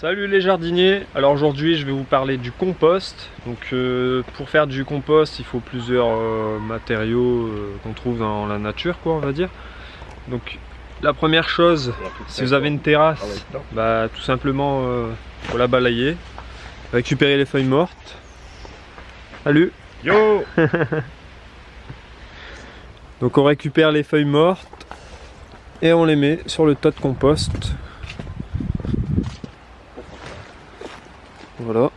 Salut les jardiniers, alors aujourd'hui je vais vous parler du compost. Donc euh, pour faire du compost il faut plusieurs euh, matériaux euh, qu'on trouve dans la nature quoi on va dire. Donc la première chose, si vous avez une terrasse, bah tout simplement faut la balayer, récupérer les feuilles mortes. Salut Yo Donc on récupère les feuilles mortes et on les met sur le tas de compost Voilà.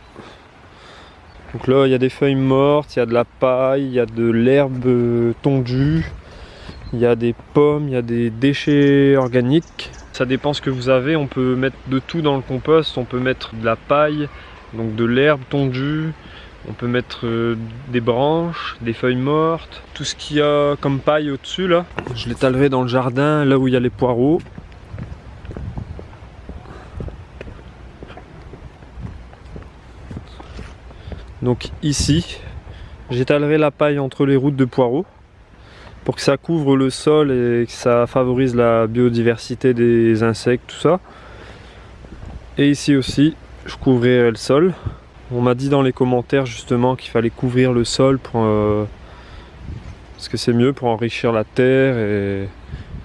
Donc là, il y a des feuilles mortes, il y a de la paille, il y a de l'herbe tondue, il y a des pommes, il y a des déchets organiques. Ça dépend ce que vous avez, on peut mettre de tout dans le compost, on peut mettre de la paille, donc de l'herbe tondue, on peut mettre euh, des branches, des feuilles mortes, tout ce qu'il y a comme paille au-dessus là. Je l'étalerai dans le jardin, là où il y a les poireaux. Donc ici, j'étalerai la paille entre les routes de poireaux pour que ça couvre le sol et que ça favorise la biodiversité des insectes, tout ça. Et ici aussi, je couvrirai le sol. On m'a dit dans les commentaires justement qu'il fallait couvrir le sol pour, euh, parce que c'est mieux pour enrichir la terre et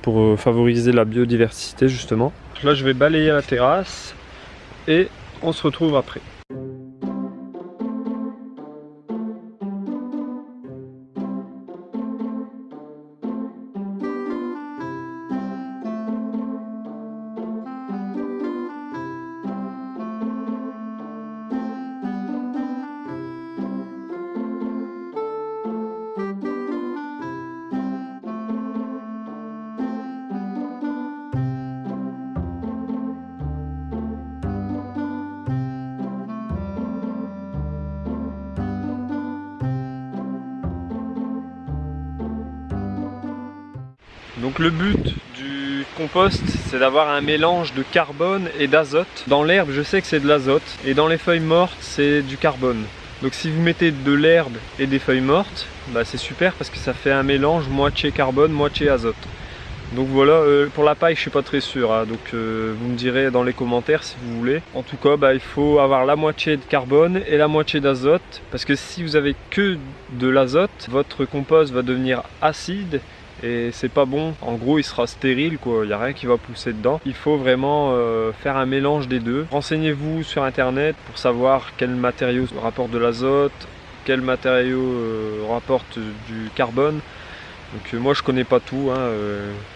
pour euh, favoriser la biodiversité justement. Là je vais balayer la terrasse et on se retrouve après. Donc le but du compost, c'est d'avoir un mélange de carbone et d'azote. Dans l'herbe, je sais que c'est de l'azote, et dans les feuilles mortes, c'est du carbone. Donc si vous mettez de l'herbe et des feuilles mortes, bah c'est super parce que ça fait un mélange moitié carbone, moitié azote. Donc voilà, euh, pour la paille je suis pas très sûr, hein. donc euh, vous me direz dans les commentaires si vous voulez. En tout cas, bah, il faut avoir la moitié de carbone et la moitié d'azote, parce que si vous avez que de l'azote, votre compost va devenir acide et c'est pas bon. En gros, il sera stérile, quoi. Il n'y a rien qui va pousser dedans. Il faut vraiment euh, faire un mélange des deux. Renseignez-vous sur internet pour savoir quel matériau rapporte de l'azote, quel matériau euh, rapporte du carbone. Donc euh, moi je connais pas tout, hein,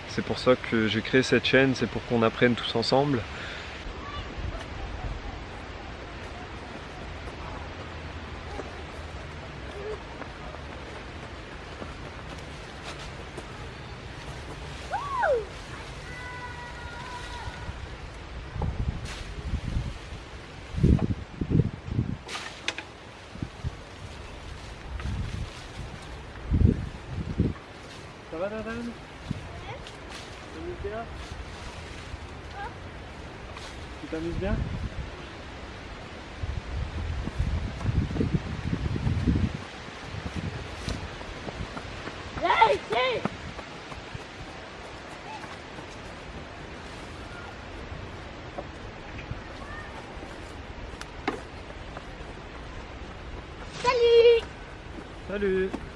c'est pour ça que j'ai créé cette chaîne, c'est pour qu'on apprenne tous ensemble. Va Dadan Tu bien Tu t'amuses bien Salut Salut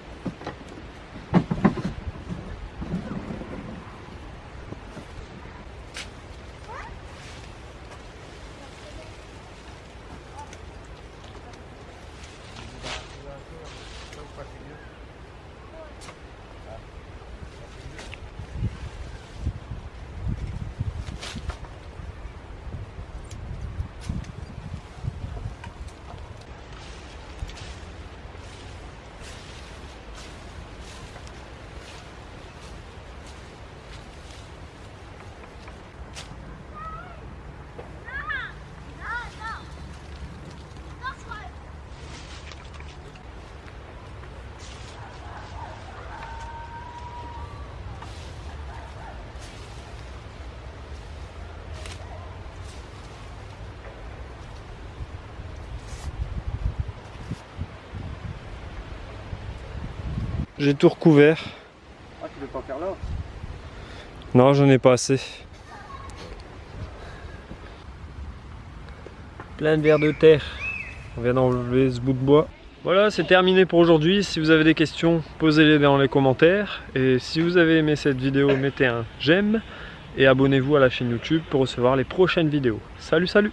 J'ai tout recouvert. Ah, tu veux pas faire là Non, j'en ai pas assez. Plein de vers de terre. On vient d'enlever ce bout de bois. Voilà, c'est terminé pour aujourd'hui. Si vous avez des questions, posez-les dans les commentaires. Et si vous avez aimé cette vidéo, mettez un j'aime et abonnez-vous à la chaîne YouTube pour recevoir les prochaines vidéos. Salut, salut